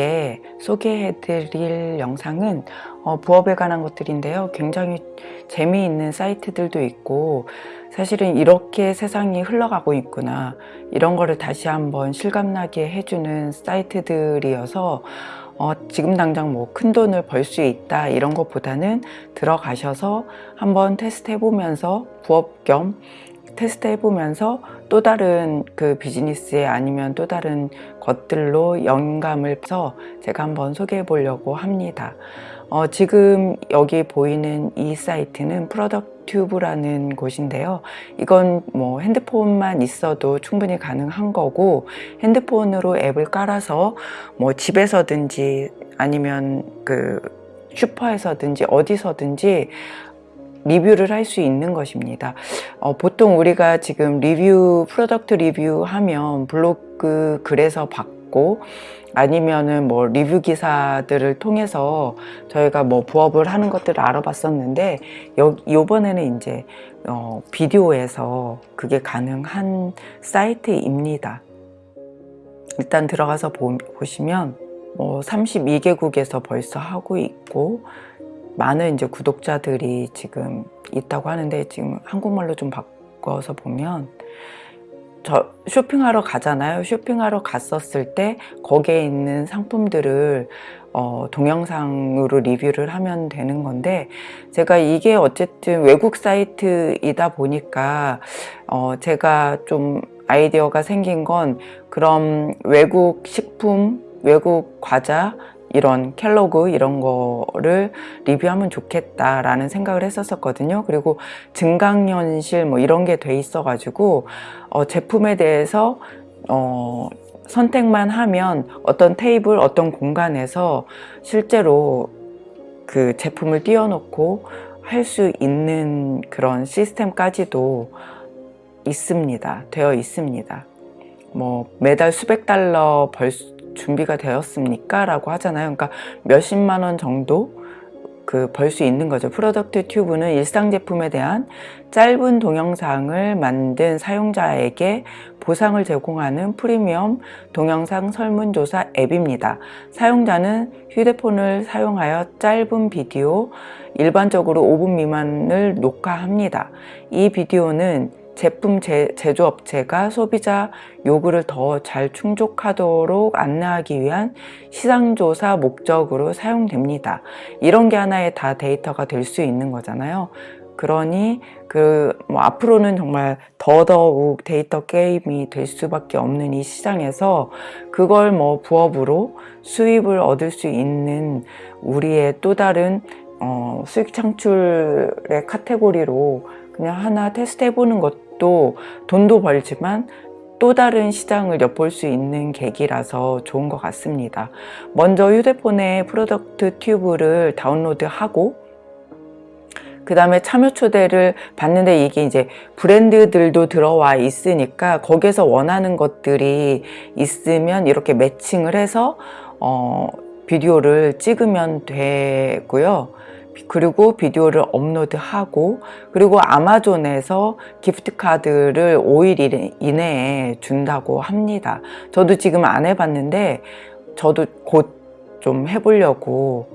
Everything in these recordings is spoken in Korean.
예, 소개해드릴 영상은 어, 부업에 관한 것들인데요. 굉장히 재미있는 사이트들도 있고 사실은 이렇게 세상이 흘러가고 있구나 이런 거를 다시 한번 실감나게 해주는 사이트들이어서 어, 지금 당장 뭐 큰 돈을 벌 수 있다 이런 것보다는 들어가셔서 한번 테스트 해보면서 부업 겸 테스트 해보면서 또 다른 그 비즈니스에 아니면 또 다른 것들로 영감을 서 제가 한번 소개해 보려고 합니다. 어, 지금 여기 보이는 이 사이트는 프로덕트 튜브라는 곳인데요. 이건 뭐 핸드폰만 있어도 충분히 가능한 거고 핸드폰으로 앱을 깔아서 뭐 집에서든지 아니면 그 슈퍼에서든지 어디서든지 리뷰를 할 수 있는 것입니다. 어, 보통 우리가 지금 리뷰, product 리뷰 하면 블로그 글에서 받고 아니면은 뭐 리뷰 기사들을 통해서 저희가 뭐 부업을 하는 것들을 알아봤었는데 여, 요번에는 이제 어, 비디오에서 그게 가능한 사이트입니다. 일단 들어가서 보, 보시면 뭐 32개국에서 벌써 하고 있고 많은 이제 구독자들이 지금 있다고 하는데 지금 한국말로 좀 바꿔서 보면 저 쇼핑하러 가잖아요. 쇼핑하러 갔었을 때 거기에 있는 상품들을 어, 동영상으로 리뷰를 하면 되는 건데 제가 이게 어쨌든 외국 사이트이다 보니까 어, 제가 좀 아이디어가 생긴 건 그럼 외국 식품, 외국 과자 이런 켈로그 이런 거를 리뷰하면 좋겠다라는 생각을 했었거든요. 그리고 증강현실 뭐 이런 게 돼 있어 가지고 어, 제품에 대해서 어, 선택만 하면 어떤 테이블 어떤 공간에서 실제로 그 제품을 띄워놓고 할 수 있는 그런 시스템까지도 있습니다. 되어 있습니다. 뭐 매달 수백 달러 벌 준비가 되었습니까? 라고 하잖아요. 그러니까 몇십만 원 정도 그 벌 수 있는 거죠. Product Tube는 일상 제품에 대한 짧은 동영상을 만든 사용자에게 보상을 제공하는 프리미엄 동영상 설문조사 앱입니다. 사용자는 휴대폰을 사용하여 짧은 비디오, 일반적으로 5분 미만을 녹화합니다. 이 비디오는 제품 제, 제조업체가 소비자 요구를 더 잘 충족하도록 안내하기 위한 시장조사 목적으로 사용됩니다. 이런 게 하나의 다 데이터가 될 수 있는 거잖아요. 그러니 그 뭐 앞으로는 정말 더더욱 데이터 게임이 될 수밖에 없는 이 시장에서 그걸 뭐 부업으로 수입을 얻을 수 있는 우리의 또 다른 어, 수익 창출의 카테고리로 그냥 하나 테스트 해보는 것도 돈도 벌지만 또 다른 시장을 엿볼 수 있는 계기라서 좋은 것 같습니다. 먼저 휴대폰에 Product Tube를 다운로드하고 그 다음에 참여 초대를 받는데 이게 이제 브랜드들도 들어와 있으니까 거기서 원하는 것들이 있으면 이렇게 매칭을 해서 어, 비디오를 찍으면 되고요. 그리고 비디오를 업로드하고 그리고 아마존에서 기프트카드를 5일 이내에 준다고 합니다. 저도 지금 안 해봤는데 저도 곧 좀 해보려고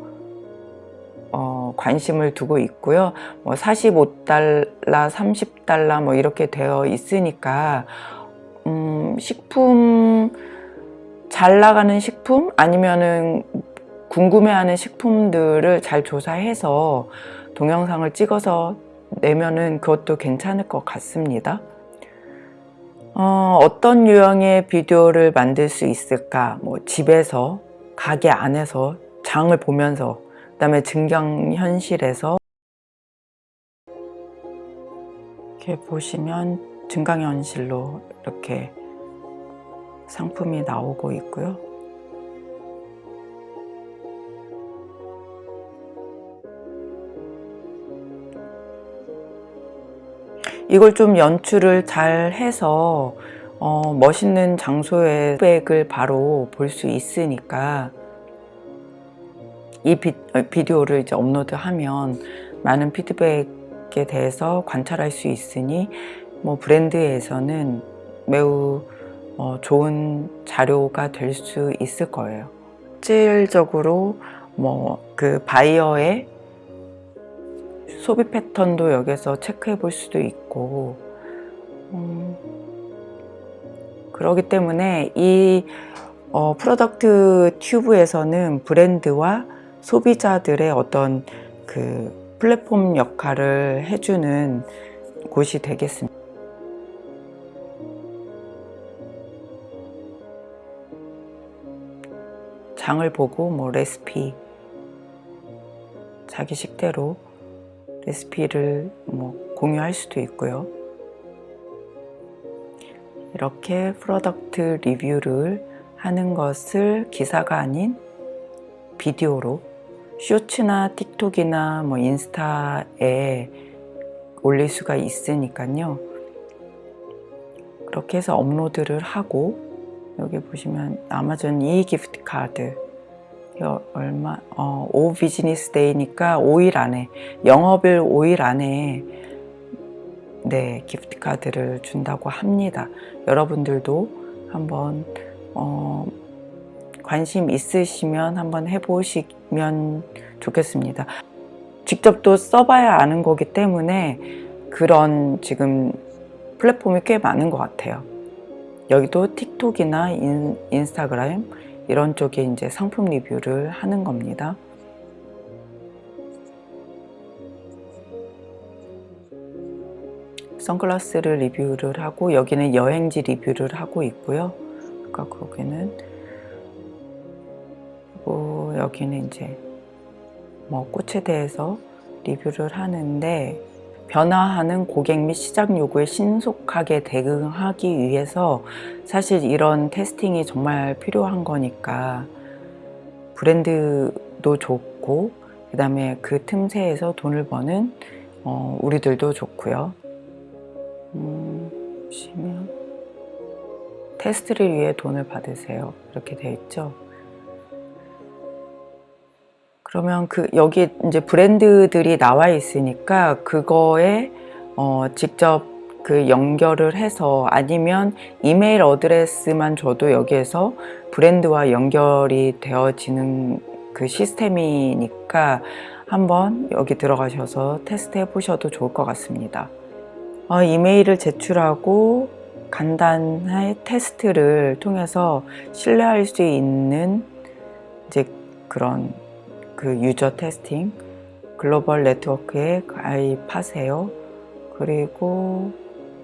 어, 관심을 두고 있고요. 뭐 45달러 30달러 뭐 이렇게 되어 있으니까 음, 식품 잘 나가는 식품? 아니면은 궁금해하는 식품들을 잘 조사해서 동영상을 찍어서 내면은 그것도 괜찮을 것 같습니다. 어, 어떤 유형의 비디오를 만들 수 있을까? 뭐 집에서, 가게 안에서, 장을 보면서, 그 다음에 증강현실에서 이렇게 보시면 증강현실로 이렇게 상품이 나오고 있고요. 이걸 좀 연출을 잘 해서 어, 멋있는 장소의 피드백을 바로 볼 수 있으니까 이 비, 어, 비디오를 이제 업로드하면 많은 피드백에 대해서 관찰할 수 있으니 뭐 브랜드에서는 매우 어, 좋은 자료가 될 수 있을 거예요. 실질적으로 뭐 그 바이어의 소비 패턴도 여기서 체크해 볼 수도 있고 음, 그러기 때문에 이 어, Product Tube에서는 브랜드와 소비자들의 어떤 그 플랫폼 역할을 해주는 곳이 되겠습니다. 장을 보고 뭐 레시피 자기 식대로 레시피를 뭐 공유할 수도 있고요. 이렇게 product 리뷰를 하는 것을 기사가 아닌 비디오로 쇼츠나 틱톡이나 뭐 인스타에 올릴 수가 있으니까요. 그렇게 해서 업로드를 하고 여기 보시면 아마존 이 gift card 얼마 어, 5 business day니까 5일 안에 영업일 5일 안에 네 gift card를 준다고 합니다. 여러분들도 한번 어, 관심 있으시면 한번 해보시면 좋겠습니다. 직접 또 써봐야 아는 거기 때문에 그런 지금 플랫폼이 꽤 많은 것 같아요. 여기도 틱톡이나 인, 인스타그램 이런 쪽에 이제 상품 리뷰를 하는 겁니다. 선글라스를 리뷰를 하고 여기는 여행지 리뷰를 하고 있고요. 아까 거기는 그리고 여기는 이제 뭐 꽃에 대해서 리뷰를 하는데 변화하는 고객 및 시장 요구에 신속하게 대응하기 위해서 사실 이런 테스팅이 정말 필요한 거니까 브랜드도 좋고 그 다음에 그 틈새에서 돈을 버는 어, 우리들도 좋고요. 음, 보시면 테스트를 위해 돈을 받으세요. 이렇게 되어 있죠. 그러면 그 여기 이제 브랜드들이 나와 있으니까 그거에 어 직접 그 연결을 해서 아니면 이메일 어드레스만 줘도 여기에서 브랜드와 연결이 되어지는 그 시스템이니까 한번 여기 들어가셔서 테스트 해 보셔도 좋을 것 같습니다. 어, 이메일을 제출하고 간단한 테스트를 통해서 신뢰할 수 있는 이제 그런 그 유저 테스팅 글로벌 네트워크에 가입하세요. 그리고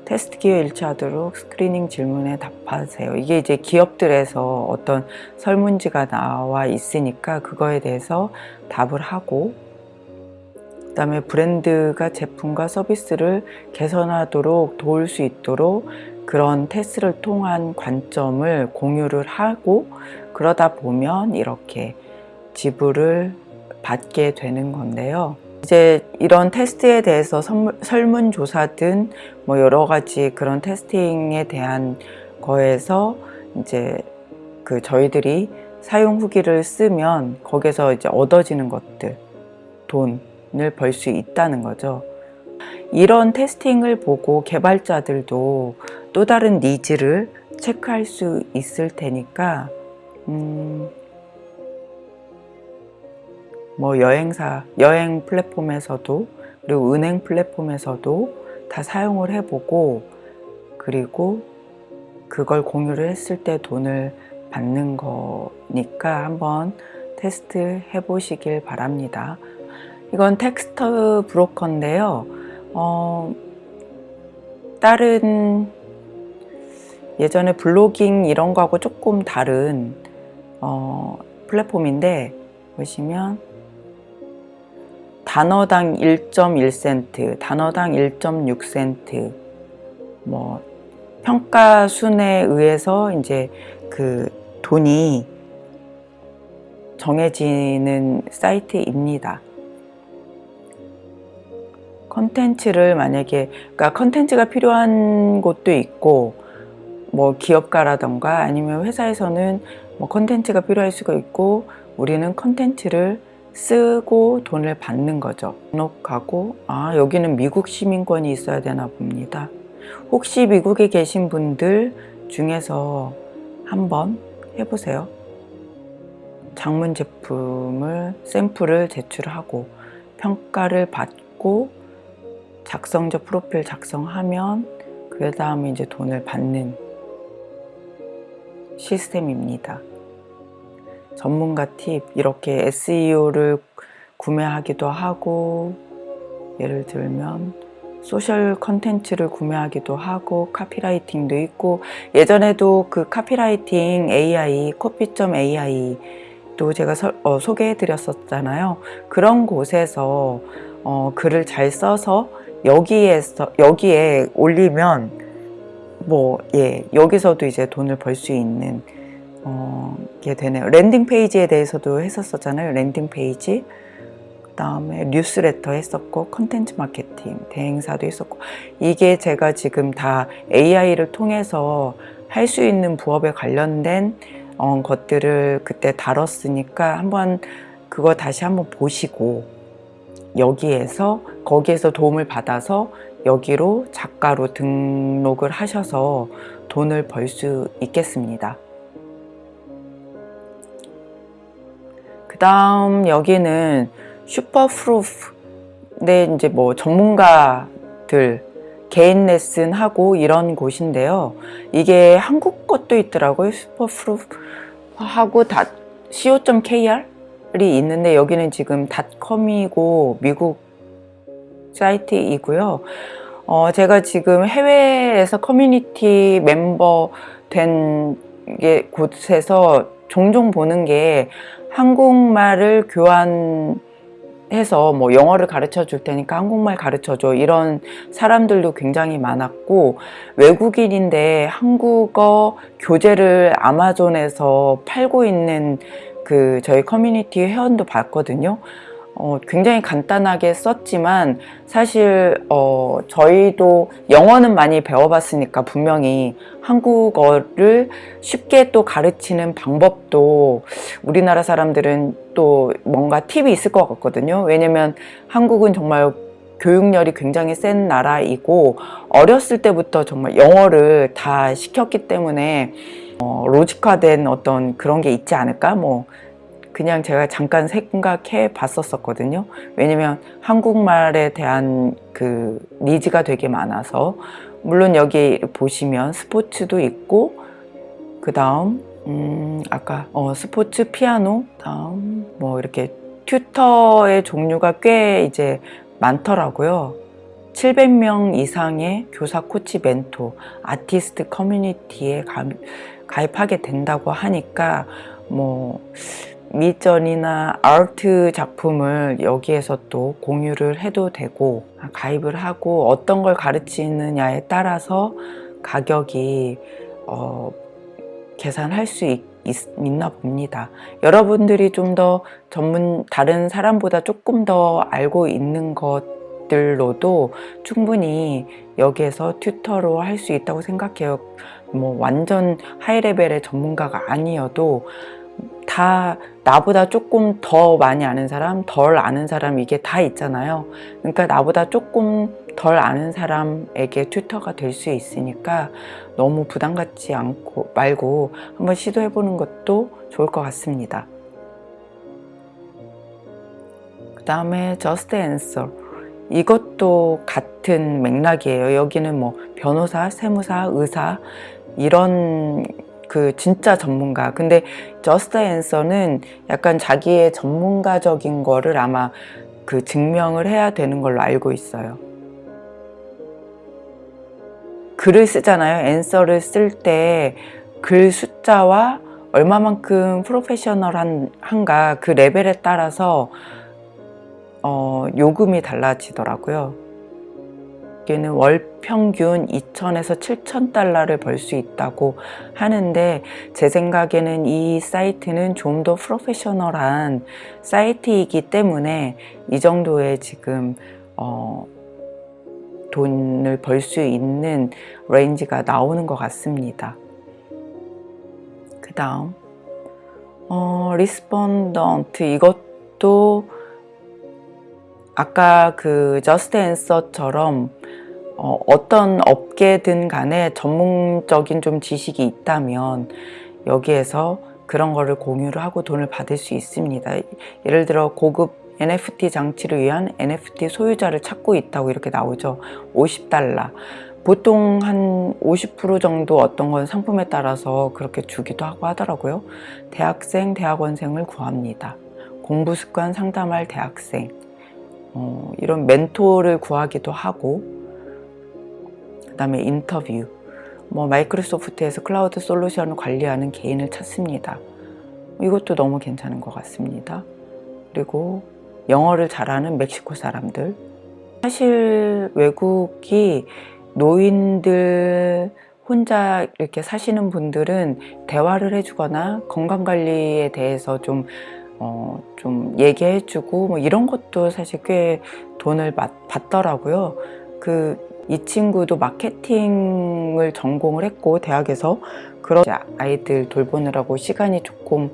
테스트 기회 일치하도록 스크리닝 질문에 답하세요. 이게 이제 기업들에서 어떤 설문지가 나와 있으니까 그거에 대해서 답을 하고 그 다음에 브랜드가 제품과 서비스를 개선하도록 도울 수 있도록 그런 테스트를 통한 관점을 공유를 하고 그러다 보면 이렇게 지불을 받게 되는 건데요. 이제 이런 테스트에 대해서 설문조사든 뭐 여러 가지 그런 testing에 대한 거에서 이제 그 저희들이 사용 후기를 쓰면 거기서 이제 얻어지는 것들 돈을 벌 수 있다는 거죠. 이런 testing을 보고 개발자들도 또 다른 니즈를 체크할 수 있을 테니까 음, 뭐 여행사, 여행 플랫폼에서도 그리고 은행 플랫폼에서도 다 사용을 해보고 그리고 그걸 공유를 했을 때 돈을 받는 거니까 한번 테스트 해보시길 바랍니다. 이건 텍스트 브로커인데요. 어, 다른 예전에 blogging 이런 거하고 조금 다른 어, 플랫폼인데 보시면 단어당 1.1센트, 단어당 1.6센트, 뭐 평가 순에 의해서 이제 그 돈이 정해지는 사이트입니다. 컨텐츠를 만약에 그러니까 컨텐츠가 필요한 곳도 있고 뭐 기업가라던가 아니면 회사에서는 뭐 컨텐츠가 필요할 수가 있고 우리는 컨텐츠를 쓰고 돈을 받는 거죠. 등록하고 아 여기는 미국 시민권이 있어야 되나 봅니다. 혹시 미국에 계신 분들 중에서 한번 해보세요. 장문 제품을 샘플을 제출하고 평가를 받고 작성자 프로필 작성하면 그 다음에 이제 돈을 받는 시스템입니다. 전문가 팁 이렇게 SEO를 구매하기도 하고 예를 들면 소셜 컨텐츠를 구매하기도 하고 copywriting도 있고 예전에도 그 copywriting AI Copy.점 AI 또 제가 서- 어, 소개해 드렸었잖아요. 그런 곳에서 어, 글을 잘 써서 여기에서 여기에 올리면 뭐 예 여기서도 이제 돈을 벌 수 있는 어, 게 되네요. landing page에 대해서도 했었었잖아요. landing page. 그다음에 뉴스레터 했었고 컨텐츠 마케팅 대행사도 했었고 이게 제가 지금 다 AI를 통해서 할 수 있는 부업에 관련된 어, 것들을 그때 다뤘으니까 한번 그거 다시 한번 보시고 여기에서 거기에서 도움을 받아서 여기로 작가로 등록을 하셔서 돈을 벌 수 있겠습니다. 다음 여기는 Superprof 네 이제 뭐 전문가들 개인 레슨 하고 이런 곳인데요. 이게 한국 것도 있더라고요. Superprof 하고 dot co.kr이 있는데 여기는 지금 닷컴이고 미국 사이트이고요. 어, 제가 지금 해외에서 커뮤니티 멤버 된게 곳에서 종종 보는 게 한국말을 교환해서 뭐 영어를 가르쳐 줄 테니까 한국말 가르쳐 줘 이런 사람들도 굉장히 많았고 외국인인데 한국어 교재를 아마존에서 팔고 있는 그 저희 커뮤니티 회원도 봤거든요. 어, 굉장히 간단하게 썼지만 사실 어, 저희도 영어는 많이 배워봤으니까 분명히 한국어를 쉽게 또 가르치는 방법도 우리나라 사람들은 또 뭔가 팁이 있을 것 같거든요. 왜냐면 한국은 정말 교육열이 굉장히 센 나라이고 어렸을 때부터 정말 영어를 다 시켰기 때문에 어, 로직화된 어떤 그런 게 있지 않을까? 뭐 그냥 제가 잠깐 생각해 봤었었거든요. 왜냐면 한국말에 대한 그 니즈가 되게 많아서 물론 여기 보시면 스포츠도 있고 그 다음 음 아까 어 스포츠 피아노 다음 뭐 이렇게 튜터의 종류가 꽤 이제 많더라고요. 700명 이상의 교사, 코치, 멘토, 아티스트 커뮤니티에 가, 가입하게 된다고 하니까 뭐 미전이나 아트 작품을 여기에서 또 공유를 해도 되고 가입을 하고 어떤 걸 가르치느냐에 따라서 가격이 어, 계산할 수 있, 있나 봅니다. 여러분들이 좀 더 전문 다른 사람보다 조금 더 알고 있는 것들로도 충분히 여기에서 튜터로 할 수 있다고 생각해요. 뭐 완전 하이 레벨의 전문가가 아니어도 다 나보다 조금 더 많이 아는 사람, 덜 아는 사람 이게 다 있잖아요. 그러니까 나보다 조금 덜 아는 사람에게 튜터가 될 수 있으니까 너무 부담 갖지 않고 말고 한번 시도해 보는 것도 좋을 것 같습니다. 그 다음에 Just Answer 이것도 같은 맥락이에요. 여기는 뭐 변호사, 세무사, 의사 이런 그 진짜 전문가. 근데 저스트 앤서는 약간 자기의 전문가적인 거를 아마 그 증명을 해야 되는 걸로 알고 있어요. 글을 쓰잖아요. 앤서를 쓸 때 글 숫자와 얼마만큼 프로페셔널한가 그 레벨에 따라서 어, 요금이 달라지더라고요. 여기는 월 평균 2천에서 7천 달러를 벌 수 있다고 하는데 제 생각에는 이 사이트는 좀 더 프로페셔널한 사이트이기 때문에 이 정도의 지금 어, 돈을 벌 수 있는 range가 나오는 것 같습니다. 그 다음 어, Respondent 이것도 아까 그 JustAnswer처럼 어, 어떤 업계든 간에 전문적인 좀 지식이 있다면 여기에서 그런 거를 공유를 하고 돈을 받을 수 있습니다. 예를 들어 고급 NFT 장치를 위한 NFT 소유자를 찾고 있다고 이렇게 나오죠. 50달러. 보통 한 50% 정도 어떤 건 상품에 따라서 그렇게 주기도 하고 하더라고요. 대학생, 대학원생을 구합니다. 공부 습관 상담할 대학생. 어, 이런 멘토를 구하기도 하고, 그 다음에 인터뷰. 뭐 마이크로소프트에서 클라우드 솔루션을 관리하는 개인을 찾습니다. 이것도 너무 괜찮은 것 같습니다. 그리고 영어를 잘하는 멕시코 사람들. 사실 외국이 노인들 혼자 이렇게 사시는 분들은 대화를 해주거나 건강관리에 대해서 좀, 어, 좀 얘기해주고 뭐 이런 것도 사실 꽤 돈을 받, 받더라고요. 그, 이 친구도 마케팅을 전공을 했고, 대학에서 그런 아이들 돌보느라고 시간이 조금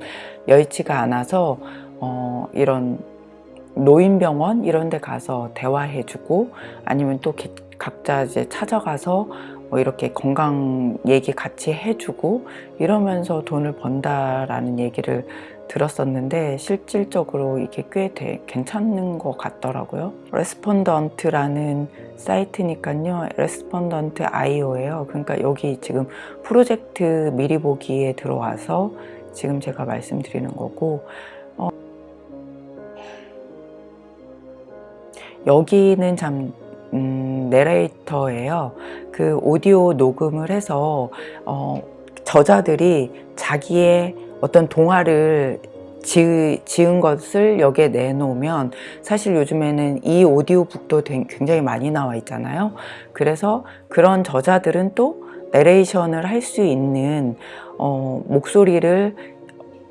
여의치가 않아서, 어, 이런 노인병원 이런 데 가서 대화해주고 아니면 또 각자 이제 찾아가서 뭐 이렇게 건강 얘기 같이 해주고 이러면서 돈을 번다라는 얘기를 들었었는데 실질적으로 이게 꽤 되, 괜찮은 것 같더라고요. Respondent라는 사이트니까요. Respondent IO예요. 그러니까 여기 지금 프로젝트 미리 보기에 들어와서 지금 제가 말씀드리는 거고 어, 여기는 참 음, 내레이터예요. 그 오디오 녹음을 해서 어, 저자들이 자기의 어떤 동화를 지, 지은 것을 여기에 내놓으면 사실 요즘에는 이 오디오북도 굉장히 많이 나와 있잖아요. 그래서 그런 저자들은 또 내레이션을 할 수 있는 어, 목소리를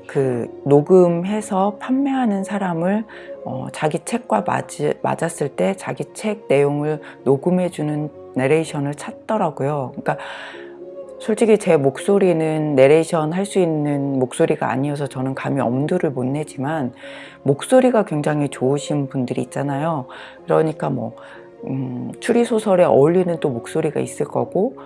그 녹음해서 판매하는 사람을 어, 자기 책과 맞, 맞았을 때 자기 책 내용을 녹음해주는 내레이션을 찾더라고요. 그러니까 솔직히 제 목소리는 내레이션 할 수 있는 목소리가 아니어서 저는 감히 엄두를 못 내지만 목소리가 굉장히 좋으신 분들이 있잖아요. 그러니까 뭐 음, 추리소설에 어울리는 또 목소리가 있을 거고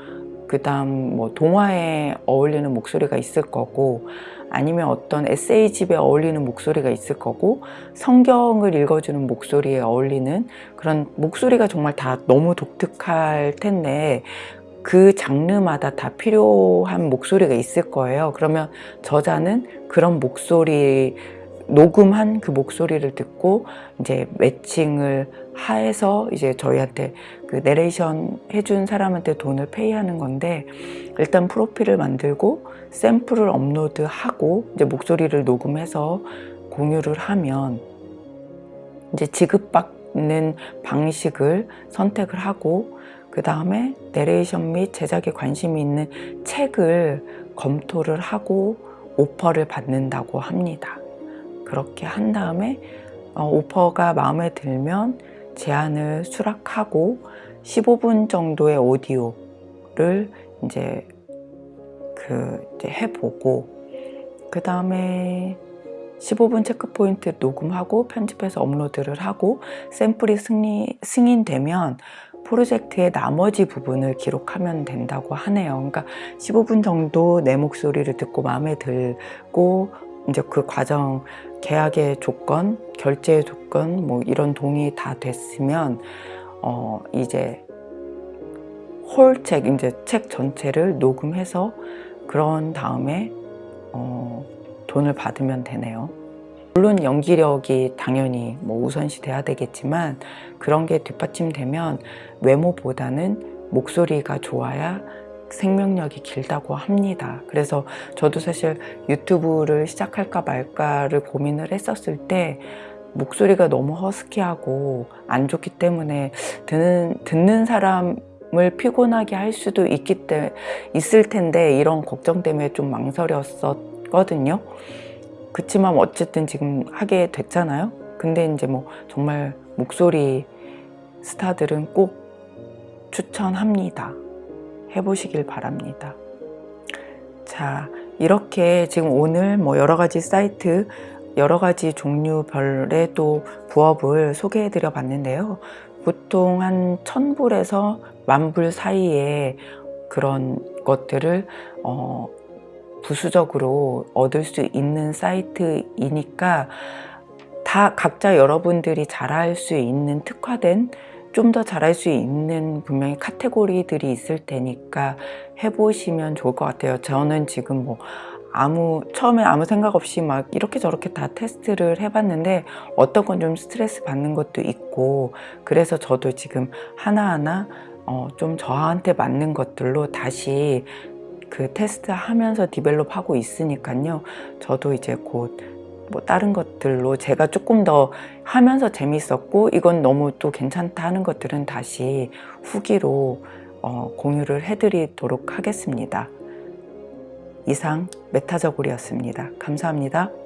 그 다음 뭐 동화에 어울리는 목소리가 있을 거고 아니면 어떤 에세이집에 어울리는 목소리가 있을 거고 성경을 읽어주는 목소리에 어울리는 그런 목소리가 정말 다 너무 독특할 텐데 그 장르마다 다 필요한 목소리가 있을 거예요. 그러면 저자는 그런 목소리 녹음한 그 목소리를 듣고 이제 매칭을 하해서 이제 저희한테 그 내레이션 해준 사람한테 돈을 페이하는 건데 일단 프로필을 만들고 샘플을 업로드하고 이제 목소리를 녹음해서 공유를 하면 이제 지급받는 방식을 선택을 하고 그 다음에 내레이션 및 제작에 관심이 있는 책을 검토를 하고 오퍼를 받는다고 합니다. 그렇게 한 다음에 어, 오퍼가 마음에 들면 제안을 수락하고 15분 정도의 오디오를 이제 그 이제 해보고 그 다음에 15분 체크 포인트 녹음하고 편집해서 업로드를 하고 샘플이 승리, 승인되면 프로젝트의 나머지 부분을 기록하면 된다고 하네요. 그러니까 15분 정도 내 목소리를 듣고 마음에 들고 이제 그 과정 계약의 조건, 결제의 조건 뭐 이런 동의 다 됐으면 어 이제 홀책 이제 책 전체를 녹음해서 그런 다음에 어 돈을 받으면 되네요. 물론 연기력이 당연히 뭐 우선시 돼야 되겠지만 그런 게 뒷받침되면 외모보다는 목소리가 좋아야 생명력이 길다고 합니다. 그래서 저도 사실 유튜브를 시작할까 말까를 고민을 했었을 때 목소리가 너무 허스키하고 안 좋기 때문에 듣는, 듣는 사람을 피곤하게 할 수도 있기 때, 있을 텐데 이런 걱정 때문에 좀 망설였었거든요. 그렇지만 어쨌든 지금 하게 됐잖아요. 근데 이제 뭐 정말 목소리 스타들은 꼭 추천합니다. 해보시길 바랍니다. 자, 이렇게 지금 오늘 뭐 여러 가지 사이트, 여러 가지 종류별의 또 부업을 소개해 드려 봤는데요. 보통 한 천불에서 만불 사이에 그런 것들을 어, 부수적으로 얻을 수 있는 사이트이니까 다 각자 여러분들이 잘할 수 있는 특화된 좀 더 잘할 수 있는 분명히 카테고리들이 있을 테니까 해보시면 좋을 것 같아요. 저는 지금 뭐 아무 처음에 아무 생각 없이 막 이렇게 저렇게 다 테스트를 해봤는데 어떤 건 좀 스트레스 받는 것도 있고 그래서 저도 지금 하나하나 어, 좀 저한테 맞는 것들로 다시 그 테스트 하면서 develop 하고 있으니까요. 저도 이제 곧 뭐 다른 것들로 제가 조금 더 하면서 재밌었고 이건 너무 또 괜찮다 하는 것들은 다시 후기로 어, 공유를 해드리도록 하겠습니다. 이상 메타저골이었습니다. 감사합니다.